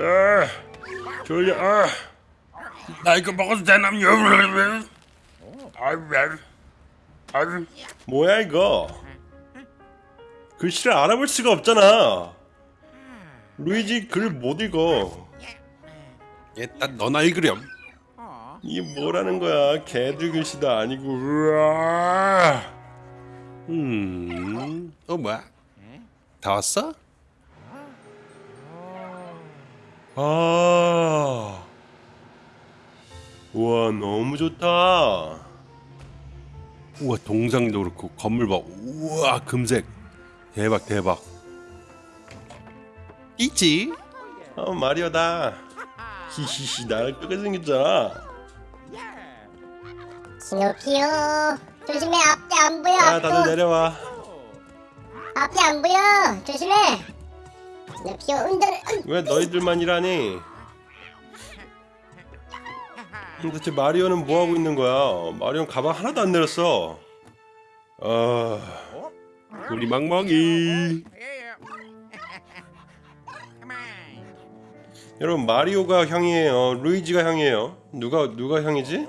아, 졸려. 아, 나 이거 먹어도 되나요? 아, 아, 뭐야 이거? 글씨를 알아볼 수가 없잖아. 루이지 글 못 읽어. 일단 너나 읽으렴 이게 뭐라는 거야? 개들 글씨도 아니고. 으아. 음... 어 뭐야? 다 왔어? 아. 우와 너무 좋다. 우와 동상도 그렇고 건물 봐 우와 금색 대박 대박 있지? 어 마리오다. 히히히 나랑 똑같이 생겼잖아. 스누피요 조심해 앞이 안 보여 아 앞도 다들 내려와. 앞이 안 보여 조심해 스누피요 운전을 왜 너희들만 일하니? 도대체 마리오는 뭐 하고 있는 거야? 마리오는 가방 하나도 안 내렸어. 아, 우리 망망이 여러분 마리오가 형이에요. 루이지가 형이에요. 누가 누가 형이지?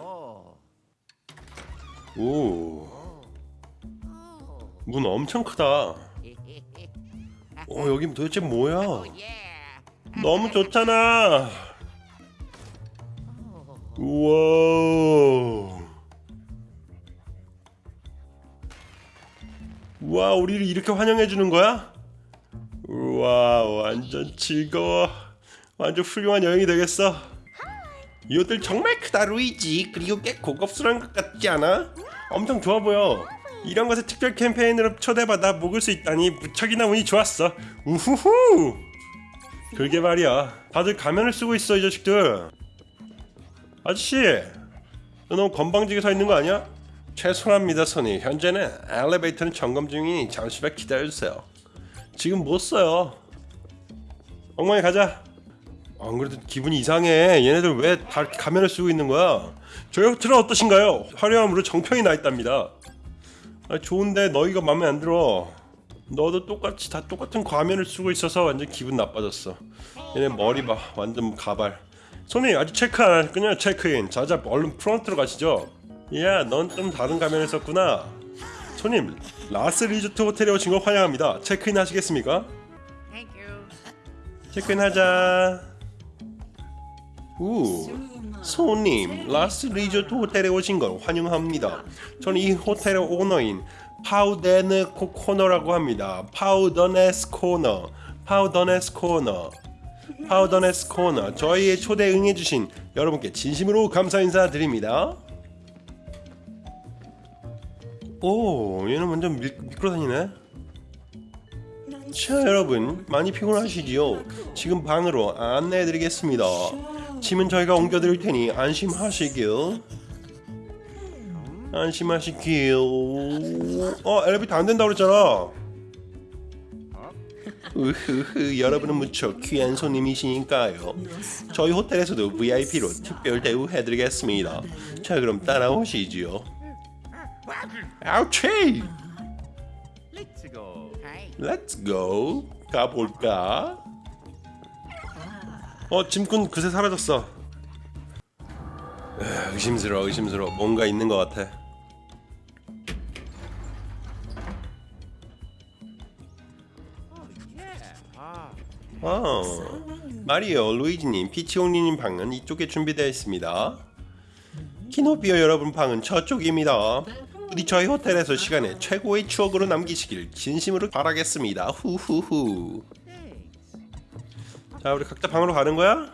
오, 문 엄청 크다. 어 여기 도대체 뭐야? 너무 좋잖아. 우와. 우와, 우리를 이렇게 환영해 주는 거야? 우와, 완전 즐거워. 완전 훌륭한 여행이 되겠어. 이 옷들 정말 크다, 루이지. 그리고 꽤 고급스러운 것 같지 않아? 엄청 좋아 보여. 이런 것에 특별 캠페인으로 초대받아 먹을 수 있다니 무척이나 운이 좋았어. 우후후. 그러게 말이야. 다들 가면을 쓰고 있어, 이 자식들. 아저씨, 너 너무 건방지게 서 있는 거 아니야? 죄송합니다, 손이. 현재는 엘리베이터는 점검 중이니 잠시만 기다려주세요. 지금 못 써요. 엉망이 가자. 안 그래도 기분이 이상해. 얘네들 왜 다 가면을 쓰고 있는 거야? 저희 호텔은 어떠신가요? 화려함으로 정평이 나 있답니다. 아, 좋은데 너희가 마음에 안 들어. 너도 똑같이 다 똑같은 가면을 쓰고 있어서 완전 기분 나빠졌어. 얘네 머리 봐, 완전 가발. 손님 아직 체크인 안 하셨군요. 체크인. 자자, 얼른 프론트로 가시죠. 야, 넌 좀 다른 가면을 썼구나. 손님, 라스 리조트 호텔에 오신 걸 환영합니다. 체크인 하시겠습니까? 체크인 하자. 우, 손님, 라스 리조트 호텔에 오신 걸 환영합니다. 저는 이 호텔의 오너인 파우데네 코코너라고 합니다. 파우더네스 코너, 파우더네스 코너. 파우더네스 코너 저희의 초대 응해주신 여러분께 진심으로 감사 인사드립니다. 오 얘는 완전 밀, 미끄러다니네. 자 여러분 많이 피곤하시지요? 지금 방으로 안내해드리겠습니다. 짐은 저희가 옮겨드릴 테니 안심하시길. 안심하시길. 어 엘리베이터 안 된다고 그랬잖아. 으흐흐 여러분은 무척 귀한 손님이시니까요. 저희 호텔에서도 VIP로 특별 대우 해드리겠습니다. 자 그럼 따라오시지요. 아우치 go. 가볼까 어 짐꾼 그새 사라졌어 으, 의심스러워 의심스러워 뭔가 있는 것 같아 어, 마리오, 루이지님, 피치오니님 방은 이쪽에 준비되어 있습니다. 키노피오 여러분 방은 저쪽입니다. 부디 저희 호텔에서 시간에 최고의 추억으로 남기시길 진심으로 바라겠습니다. 후후후. 자, 우리 각자 방으로 가는 거야?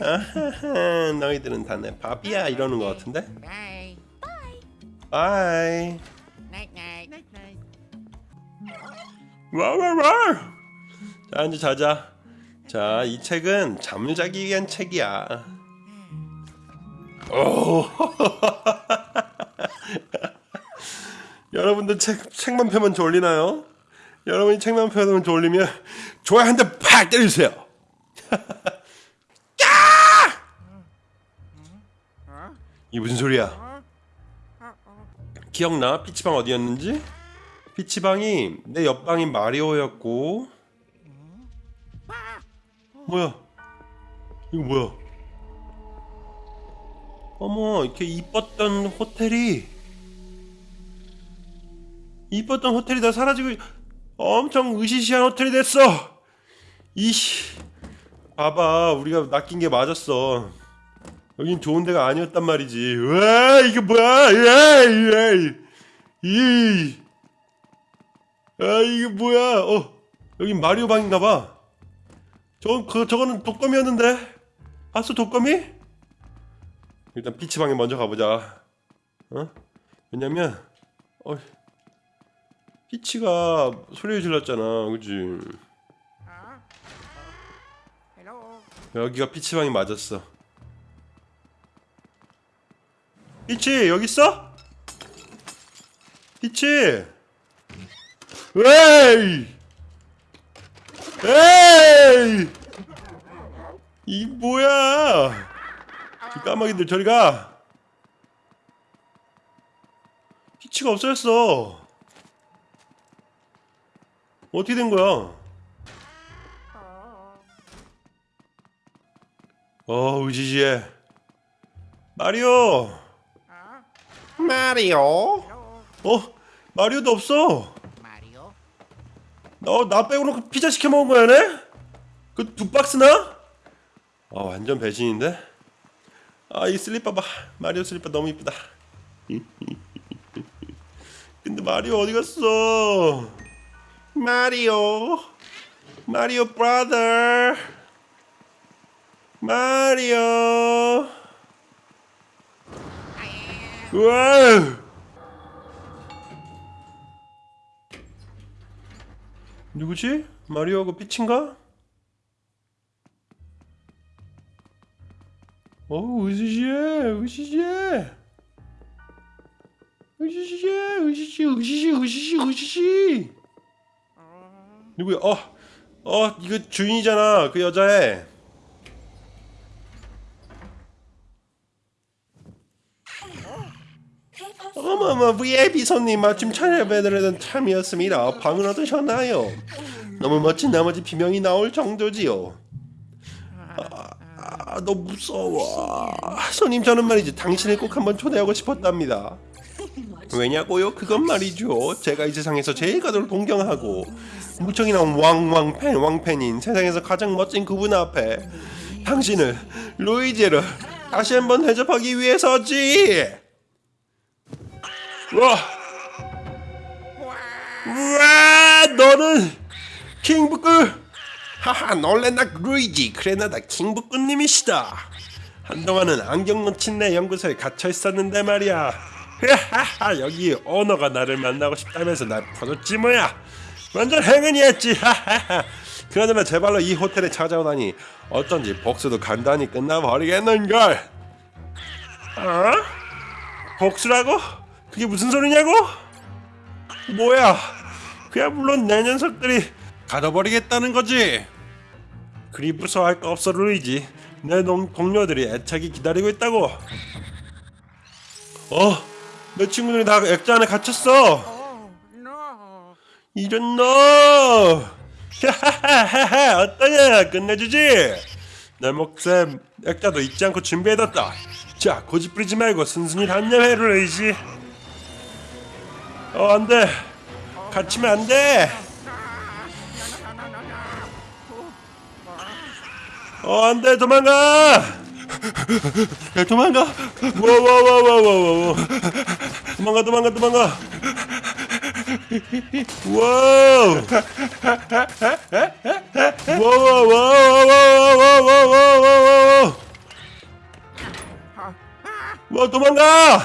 아하하, 너희들은 다 내 밥이야 이러는 것 같은데? Bye. Bye. 와와와. 자 이제 자자. 자 이 책은 잠자기 위한 책이야. 오. 여러분들 책 책만 펴면 졸리나요? 여러분이 책만 펴면 졸리면 대 팍 때려주세요. 야! 이 무슨 소리야? 기억나? 피치방 어디였는지? 피치방이 내 옆방인 마리오였고 뭐야? 이거 뭐야? 어머, 이렇게 이뻤던 호텔이 이뻤던 호텔이 다 사라지고 엄청 으시시한 호텔이 됐어. 이씨, 봐봐, 우리가 낚인 게 맞았어. 여긴 좋은 데가 아니었단 말이지. 와, 이게 뭐야? 에이, 에이, 이, 아, 이게 뭐야? 어, 여긴 마리오 방인가 봐. 저, 그, 저거는 독거미였는데? 봤어, 독거미? 일단 피치 방에 먼저 가보자. 어? 왜냐면, 어, 피치가 소리 질렀잖아, 그지? 여기가 피치 방이 맞았어. 피치, 여기 있어? 피치! 에이! 에이! 이 뭐야? 이 까마귀들 저리 가. 피치가 없어졌어. 어떻게 된 거야? 어, 의지지해. 마리오. 마리오 어, 마리오도 없어. 마리오 너나 빼고는 그 피자 시켜 먹은 거야, 네? 그 두 박스나? 아 완전 배신인데? 아 이 슬리퍼 봐 마리오 슬리퍼 너무 이쁘다 근데 마리오 어디 갔어? 마리오 마리오 브라더 마리오 우와 누구지? 마리오하고 피치인가? 어우 으시시해 으시시해 으시시해 으시시 으시시 으시시 으시시 누구야? 어, 어 이거 주인이잖아 그 여자애 어머머 VIP 손님 마침 찾아뵈드리던 참이었습니다 방은 어떠셨나요? 너무 멋진 나머지 비명이 나올 정도지요 아, 너 무서워. 손님 저는 말이지 당신을 꼭 한번 초대하고 싶었답니다. 왜냐고요? 그건 말이죠. 제가 이 세상에서 제일 가도록 동경하고 무척이 나온 왕왕팬 왕팬인 세상에서 가장 멋진 그분 앞에 당신을 루이지를 다시 한번 대접하기 위해서지. 와, 와, 너는 킹부크. 하하 놀랬나 루이지. 그래나다 킹부꾸님이시다. 한동안은 안경 놓친 내 연구소에 갇혀 있었는데 말이야. 하하 여기 오너가 나를 만나고 싶다면서 날 풀었지 뭐야. 완전 행운이었지. 하하하. 그나저나 제발로 이 호텔에 찾아오다니 어쩐지 복수도 간단히 끝나버리겠는걸. 어? 복수라고? 그게 무슨 소리냐고? 뭐야? 그야 물론 내 녀석들이 가둬버리겠다는 거지. 그리 무서워할 거 없어 루이지. 내 동, 동료들이 애착이 기다리고 있다고. 어? 내 친구들이 다 액자 안에 갇혔어. 이런 너! 하하하하 어떠냐? 끝내주지. 내 몫에 액자도 잊지 않고 준비해뒀다. 자 고집 부리지 말고 순순히 단념해 루이지 어 안돼 갇히면 안돼 어 안돼 도망가 야 도망가 와와와와와와 도망가 도망가 도망가 와우 와와와와와와와와와 와 도망가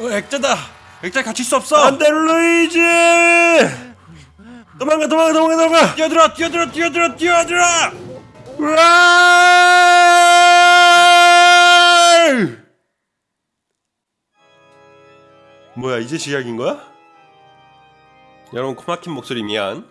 어 액자다 액자 갇힐 수 없어. 안돼 루이지. 도망가 도망가 도망가 도망가. 뛰어들어 뛰어들어 뛰어들어 뛰어들어. 으아! 뭐야 이제 시작인 거야? 여러분 코막힌 목소리 미안